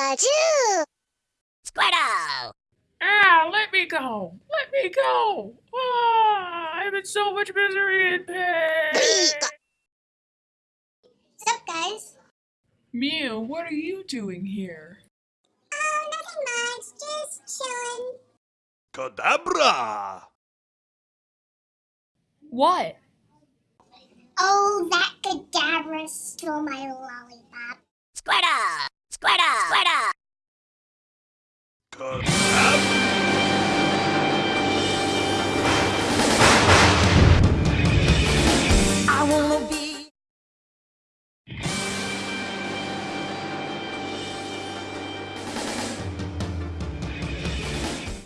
Pikachu! Squirtle! Ah, let me go! Let me go! Ah, I'm in so much misery and pain! What's up, guys? Mew, what are you doing here? Oh, nothing much. Just chilling. Kadabra! What? Oh, that Kadabra stole my lollipop.